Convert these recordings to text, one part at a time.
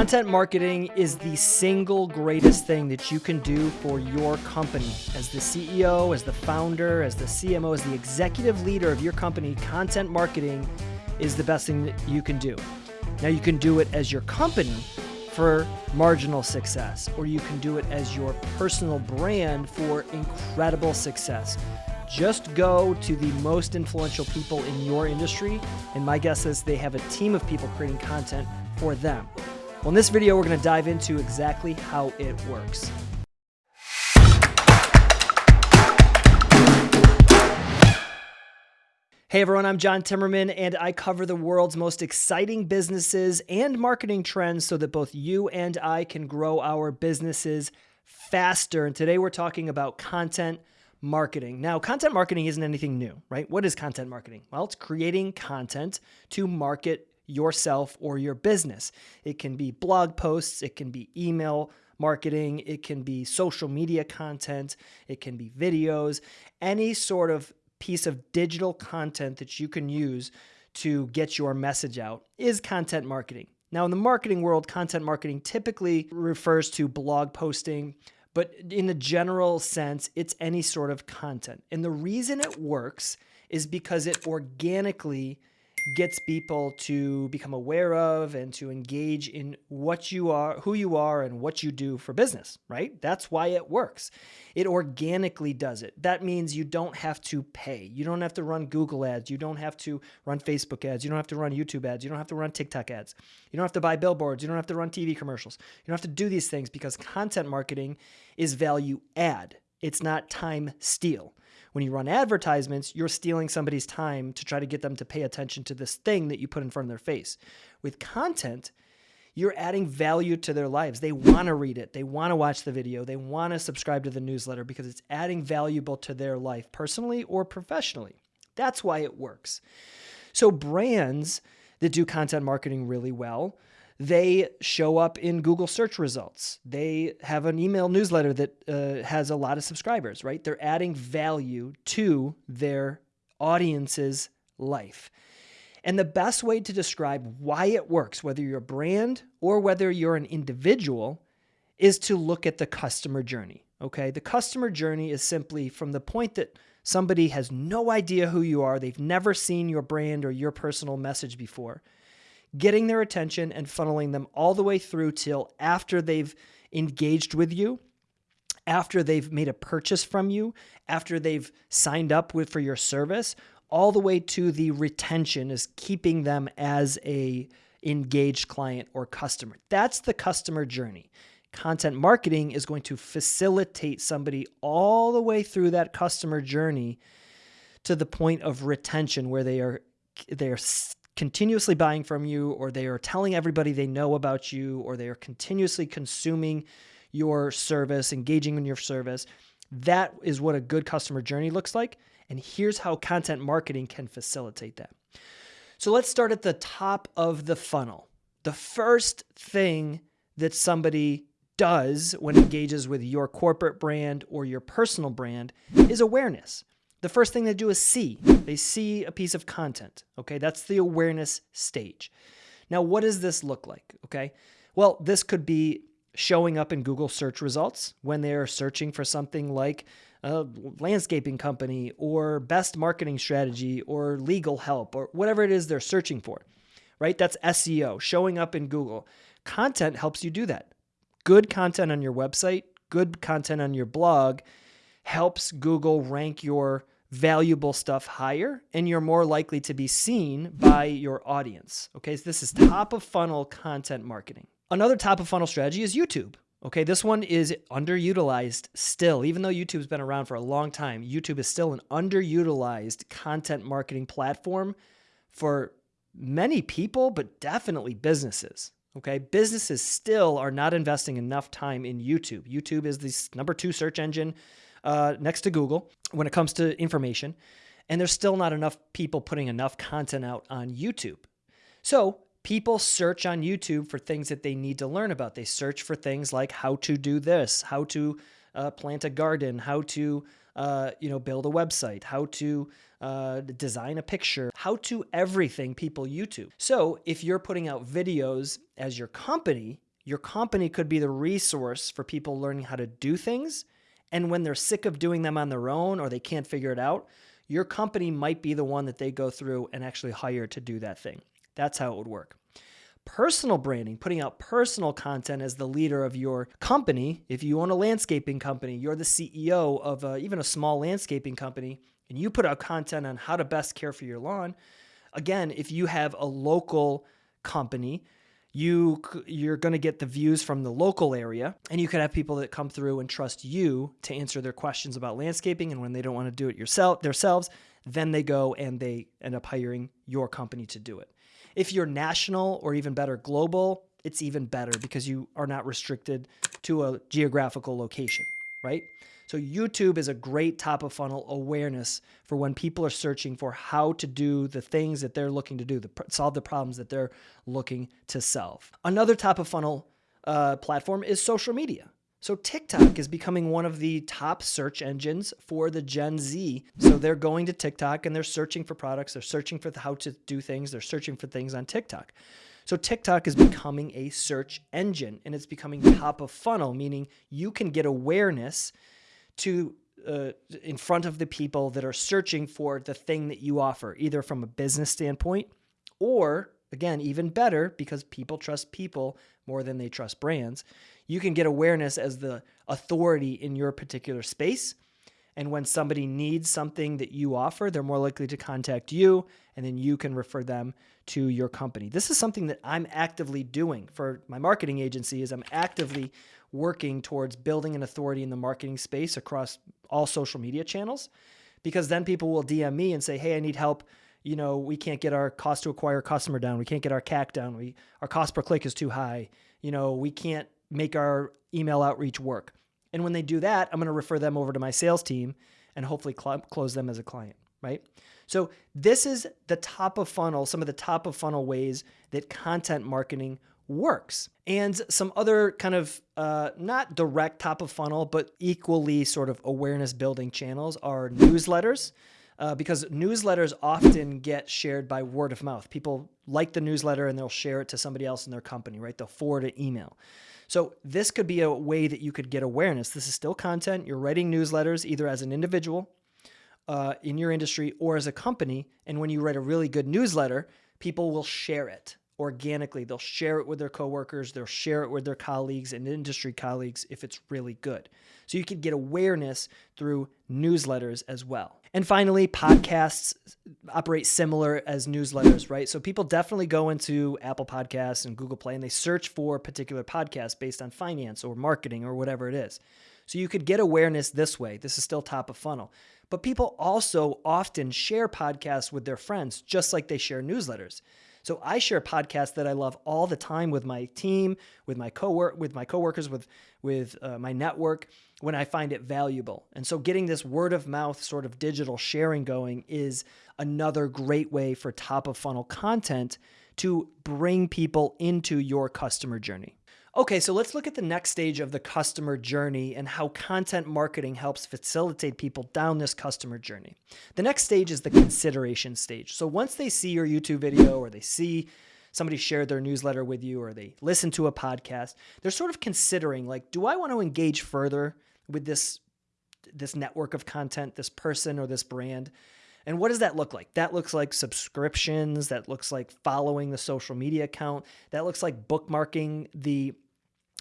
Content marketing is the single greatest thing that you can do for your company. As the CEO, as the founder, as the CMO, as the executive leader of your company, content marketing is the best thing that you can do. Now, you can do it as your company for marginal success, or you can do it as your personal brand for incredible success. Just go to the most influential people in your industry, and my guess is they have a team of people creating content for them. Well, in this video, we're going to dive into exactly how it works. Hey everyone, I'm John Timmerman, and I cover the world's most exciting businesses and marketing trends so that both you and I can grow our businesses faster. And today we're talking about content marketing. Now, content marketing isn't anything new, right? What is content marketing? Well, it's creating content to market yourself or your business. It can be blog posts, it can be email marketing, it can be social media content, it can be videos, any sort of piece of digital content that you can use to get your message out is content marketing. Now, in the marketing world, content marketing typically refers to blog posting, but in the general sense, it's any sort of content. And the reason it works is because it organically gets people to become aware of and to engage in what you are, who you are, and what you do for business, right? That's why it works. It organically does it. That means you don't have to pay. You don't have to run Google ads. You don't have to run Facebook ads. You don't have to run YouTube ads. You don't have to run TikTok ads. You don't have to buy billboards. You don't have to run TV commercials. You don't have to do these things because content marketing is value add. It's not time steal. When you run advertisements, you're stealing somebody's time to try to get them to pay attention to this thing that you put in front of their face. With content, you're adding value to their lives. They want to read it. They want to watch the video. They want to subscribe to the newsletter because it's adding valuable to their life personally or professionally. That's why it works. So brands that do content marketing really well they show up in Google search results. They have an email newsletter that uh, has a lot of subscribers, right? They're adding value to their audience's life. And the best way to describe why it works, whether you're a brand or whether you're an individual, is to look at the customer journey. Okay. The customer journey is simply from the point that somebody has no idea who you are, they've never seen your brand or your personal message before getting their attention and funneling them all the way through till after they've engaged with you, after they've made a purchase from you, after they've signed up with for your service, all the way to the retention is keeping them as a engaged client or customer. That's the customer journey. Content marketing is going to facilitate somebody all the way through that customer journey to the point of retention where they are they are continuously buying from you, or they are telling everybody they know about you, or they are continuously consuming your service, engaging in your service. That is what a good customer journey looks like. And here's how content marketing can facilitate that. So let's start at the top of the funnel. The first thing that somebody does when engages with your corporate brand or your personal brand is awareness the first thing they do is see. They see a piece of content. Okay, that's the awareness stage. Now, what does this look like? Okay, well, this could be showing up in Google search results when they're searching for something like a landscaping company or best marketing strategy or legal help or whatever it is they're searching for, right? That's SEO, showing up in Google. Content helps you do that. Good content on your website, good content on your blog helps Google rank your valuable stuff higher and you're more likely to be seen by your audience. Okay, so this is top of funnel content marketing. Another top of funnel strategy is YouTube. Okay, this one is underutilized still. Even though YouTube's been around for a long time, YouTube is still an underutilized content marketing platform for many people, but definitely businesses. Okay, businesses still are not investing enough time in YouTube. YouTube is the number two search engine uh, next to Google when it comes to information. And there's still not enough people putting enough content out on YouTube. So people search on YouTube for things that they need to learn about. They search for things like how to do this, how to uh, plant a garden, how to uh, you know build a website, how to uh, design a picture, how to everything people YouTube. So if you're putting out videos as your company Your company could be the resource for people learning how to do things. And when they're sick of doing them on their own or they can't figure it out, your company might be the one that they go through and actually hire to do that thing. That's how it would work. Personal branding, putting out personal content as the leader of your company. If you own a landscaping company, you're the CEO of a, even a small landscaping company, and you put out content on how to best care for your lawn. Again, if you have a local company, you you're going to get the views from the local area and you could have people that come through and trust you to answer their questions about landscaping and when they don't want to do it yourself themselves then they go and they end up hiring your company to do it. If you're national or even better global it's even better because you are not restricted to a geographical location right so YouTube is a great top of funnel awareness for when people are searching for how to do the things that they're looking to do, the, solve the problems that they're looking to solve. Another top of funnel uh, platform is social media. So TikTok is becoming one of the top search engines for the Gen Z. So they're going to TikTok and they're searching for products, they're searching for how to do things, they're searching for things on TikTok. So TikTok is becoming a search engine and it's becoming top of funnel, meaning you can get awareness to uh, in front of the people that are searching for the thing that you offer, either from a business standpoint or, again, even better, because people trust people more than they trust brands, you can get awareness as the authority in your particular space. And when somebody needs something that you offer, they're more likely to contact you, and then you can refer them to your company. This is something that I'm actively doing for my marketing agency is I'm actively working towards building an authority in the marketing space across all social media channels because then people will DM me and say, "Hey, I need help. You know, we can't get our cost to acquire customer down. We can't get our CAC down. We our cost per click is too high. You know, we can't make our email outreach work." And when they do that, I'm going to refer them over to my sales team and hopefully cl- close them as a client, right? So, this is the top of funnel, some of the top of funnel ways that content marketing works. And some other kind of uh, not direct top of funnel, but equally sort of awareness building channels are newsletters. Uh, because newsletters often get shared by word of mouth. People like the newsletter and they'll share it to somebody else in their company, right? They'll forward an email. So this could be a way that you could get awareness. This is still content. You're writing newsletters either as an individual uh, in your industry or as a company. And when you write a really good newsletter, people will share it organically. They'll share it with their coworkers, they'll share it with their colleagues and industry colleagues if it's really good. So you can get awareness through newsletters as well. And finally, podcasts operate similar as newsletters, right? So people definitely go into Apple Podcasts and Google Play and they search for particular podcasts based on finance or marketing or whatever it is. So you could get awareness this way. This is still top of funnel. But people also often share podcasts with their friends, just like they share newsletters. So I share podcasts that I love all the time with my team, with my co work, with my coworkers, with with uh, my network when I find it valuable. And so getting this word of mouth sort of digital sharing going is another great way for top of funnel content to bring people into your customer journey. Okay, so let's look at the next stage of the customer journey and how content marketing helps facilitate people down this customer journey. The next stage is the consideration stage. So once they see your YouTube video or they see somebody share their newsletter with you or they listen to a podcast, they're sort of considering like, do I want to engage further with this this network of content, this person or this brand? And what does that look like? That looks like subscriptions. That looks like following the social media account. That looks like bookmarking the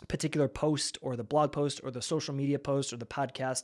particular post or the blog post or the social media post or the podcast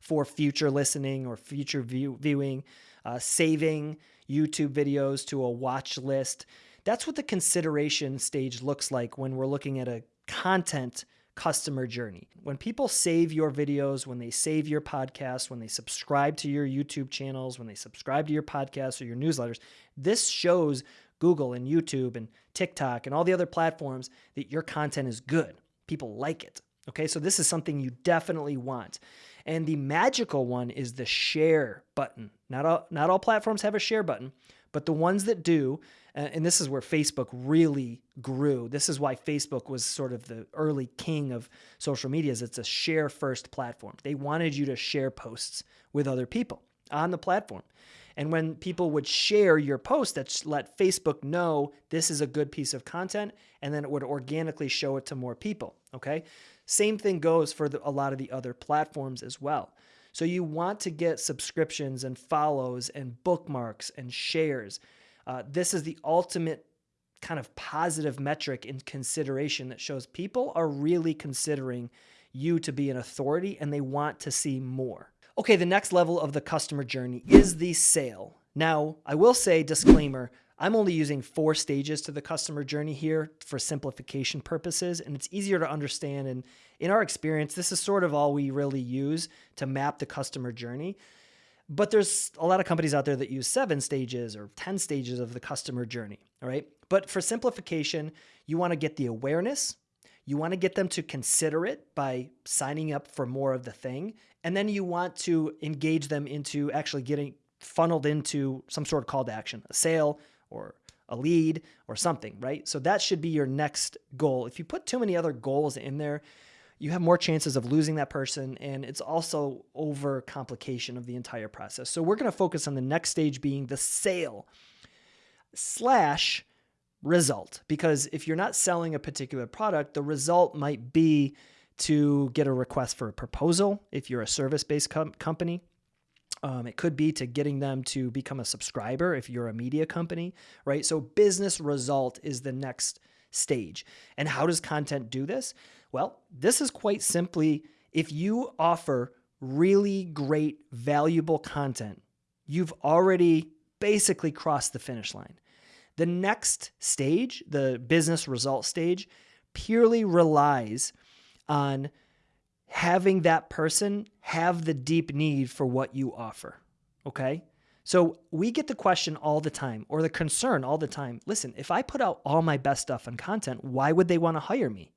for future listening or future view, viewing, uh, saving YouTube videos to a watch list. That's what the consideration stage looks like when we're looking at a content customer journey. When people save your videos, when they save your podcast, when they subscribe to your YouTube channels, when they subscribe to your podcasts or your newsletters, this shows Google and YouTube and TikTok and all the other platforms that your content is good. People like it. Okay, so this is something you definitely want. And the magical one is the share button. Not all, not all platforms have a share button, but the ones that do, Uh, and this is where Facebook really grew. This is why Facebook was sort of the early king of social media is it's a share first platform. They wanted you to share posts with other people on the platform. And when people would share your post, that let Facebook know this is a good piece of content, and then it would organically show it to more people. Okay. Same thing goes for the, a lot of the other platforms as well. So you want to get subscriptions and follows and bookmarks and shares. Uh, this is the ultimate kind of positive metric in consideration that shows people are really considering you to be an authority and they want to see more. Okay, the next level of the customer journey is the sale. Now, I will say, disclaimer, I'm only using four stages to the customer journey here for simplification purposes, and it's easier to understand. And in our experience, this is sort of all we really use to map the customer journey. But there's a lot of companies out there that use seven stages or 10 stages of the customer journey. All right. But for simplification, you want to get the awareness. You want to get them to consider it by signing up for more of the thing. And then you want to engage them into actually getting funneled into some sort of call to action, a sale or a lead or something, right? So that should be your next goal. If you put too many other goals in there, you have more chances of losing that person and it's also over complication of the entire process. So we're going to focus on the next stage being the sale slash result because if you're not selling a particular product, the result might be to get a request for a proposal if you're a service-based com- company. Um, it could be to getting them to become a subscriber if you're a media company, right? So business result is the next stage. And how does content do this? Well, this is quite simply if you offer really great, valuable content, you've already basically crossed the finish line. The next stage, the business result stage, purely relies on having that person have the deep need for what you offer. Okay. So we get the question all the time or the concern all the time listen, if I put out all my best stuff and content, why would they want to hire me?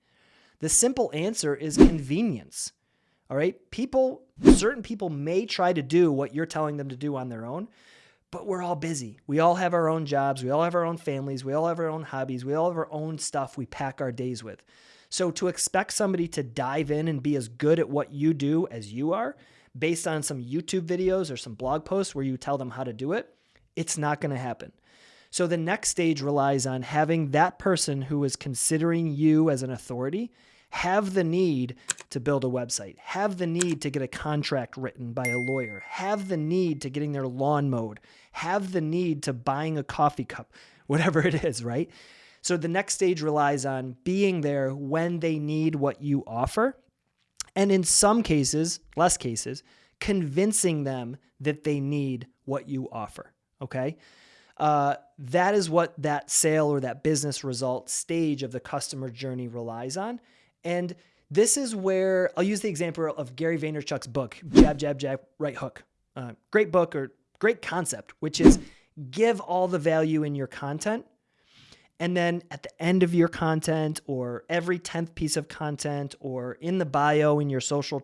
The simple answer is convenience. All right. People, certain people may try to do what you're telling them to do on their own, but we're all busy. We all have our own jobs. We all have our own families. We all have our own hobbies. We all have our own stuff we pack our days with. So to expect somebody to dive in and be as good at what you do as you are, based on some YouTube videos or some blog posts where you tell them how to do it, it's not going to happen. So the next stage relies on having that person who is considering you as an authority have the need to build a website, have the need to get a contract written by a lawyer, have the need to getting their lawn mowed, have the need to buying a coffee cup, whatever it is, right? So the next stage relies on being there when they need what you offer. And in some cases, less cases, convincing them that they need what you offer. Okay uh, that is what that sale or that business result stage of the customer journey relies on. And this is where I'll use the example of Gary Vaynerchuk's book, Jab, Jab, Jab, Right Hook. Uh, great book or great concept, which is give all the value in your content. And then at the end of your content, or every 10th piece of content, or in the bio in your social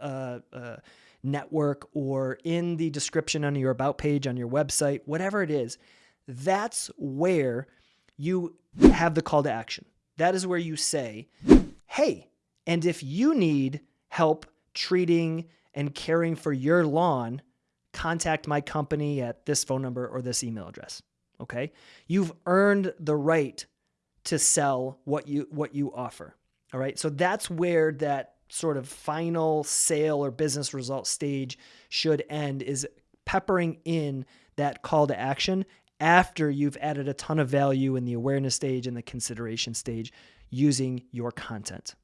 uh, uh, network or in the description on your about page on your website, whatever it is, that's where you have the call to action. That is where you say, hey, and if you need help treating and caring for your lawn, contact my company at this phone number or this email address. Okay? You've earned the right to sell what you what you offer. All right? So that's where that sort of final sale or business result stage should end is peppering in that call to action after you've added a ton of value in the awareness stage and the consideration stage using your content.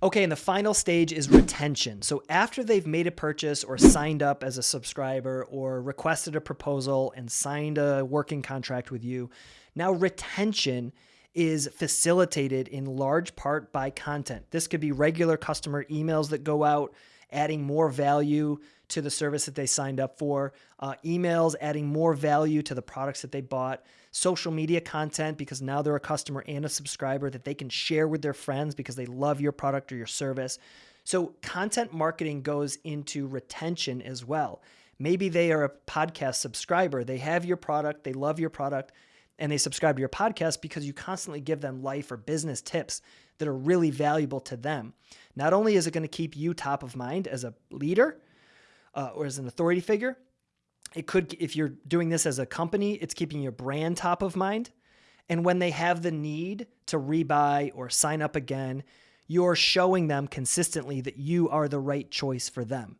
Okay, and the final stage is retention. So after they've made a purchase or signed up as a subscriber or requested a proposal and signed a working contract with you, now retention is facilitated in large part by content. This could be regular customer emails that go out, adding more value to the service that they signed up for, uh, emails adding more value to the products that they bought, social media content because now they're a customer and a subscriber that they can share with their friends because they love your product or your service. So, content marketing goes into retention as well. Maybe they are a podcast subscriber, they have your product, they love your product, and they subscribe to your podcast because you constantly give them life or business tips that are really valuable to them. Not only is it going to keep you top of mind as a leader uh, or as an authority figure, It could, if you're doing this as a company, it's keeping your brand top of mind. And when they have the need to rebuy or sign up again, you're showing them consistently that you are the right choice for them.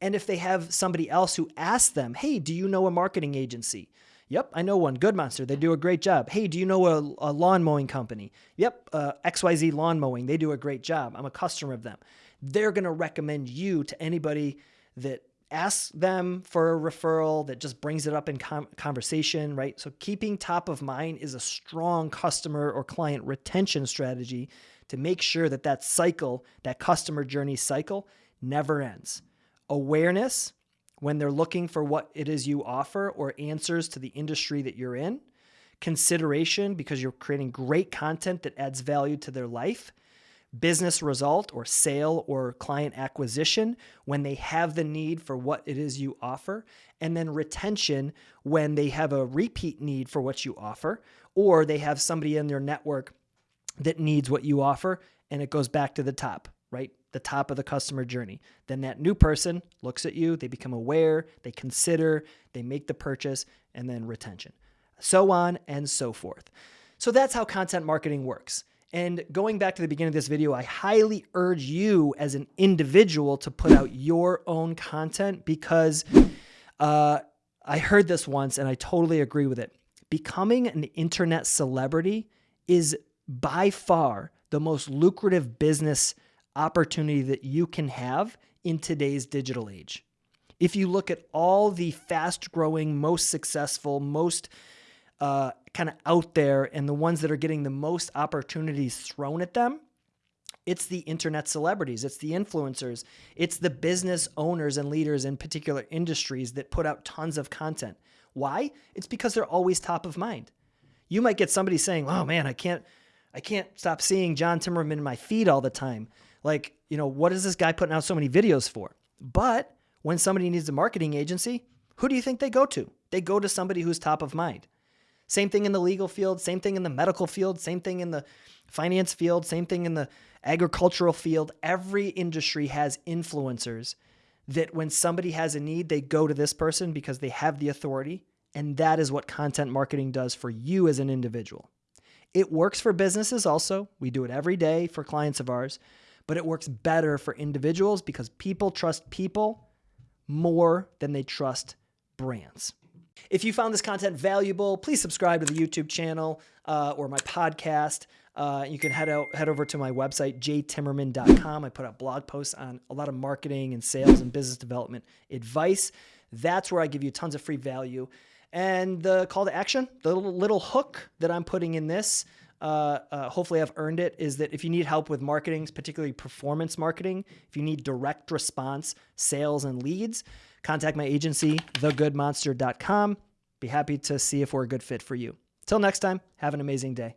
And if they have somebody else who asks them, hey, do you know a marketing agency? Yep, I know one. Good Monster. They do a great job. Hey, do you know a, a lawn mowing company? Yep, uh, XYZ Lawn Mowing. They do a great job. I'm a customer of them. They're going to recommend you to anybody that asks them for a referral, that just brings it up in conversation, right? So keeping top of mind is a strong customer or client retention strategy to make sure that that cycle, that customer journey cycle, never ends. Awareness when they're looking for what it is you offer or answers to the industry that you're in, consideration because you're creating great content that adds value to their life, business result or sale or client acquisition when they have the need for what it is you offer, and then retention when they have a repeat need for what you offer, or they have somebody in their network that needs what you offer, and it goes back to the top, right? The top of the customer journey. Then that new person looks at you, they become aware, they consider, they make the purchase, and then retention. So on and so forth. So that's how content marketing works. And going back to the beginning of this video, I highly urge you as an individual to put out your own content because uh, I heard this once and I totally agree with it. Becoming an internet celebrity is by far the most lucrative business opportunity that you can have in today's digital age. If you look at all the fast growing, most successful, most uh, kind of out there, and the ones that are getting the most opportunities thrown at them, it's the internet celebrities, it's the influencers, it's the business owners and leaders in particular industries that put out tons of content. Why? It's because they're always top of mind. You might get somebody saying, "Oh man, I can't I can't stop seeing John Timmerman in my feed all the time." Like, you know, what is this guy putting out so many videos for? But when somebody needs a marketing agency, who do you think they go to? They go to somebody who's top of mind. Same thing in the legal field, same thing in the medical field, same thing in the finance field, same thing in the agricultural field. Every industry has influencers that when somebody has a need, they go to this person because they have the authority. And that is what content marketing does for you as an individual. It works for businesses also. We do it every day for clients of ours but it works better for individuals because people trust people more than they trust brands. If you found this content valuable, please subscribe to the YouTube channel uh, or my podcast. Uh, you can head out head over to my website jtimmerman.com. I put out blog posts on a lot of marketing and sales and business development advice. That's where I give you tons of free value. And the call to action, the little, little hook that I'm putting in this uh, uh, hopefully I've earned it, is that if you need help with marketing, particularly performance marketing, if you need direct response sales and leads, contact my agency, thegoodmonster.com. Be happy to see if we're a good fit for you. Till next time, have an amazing day.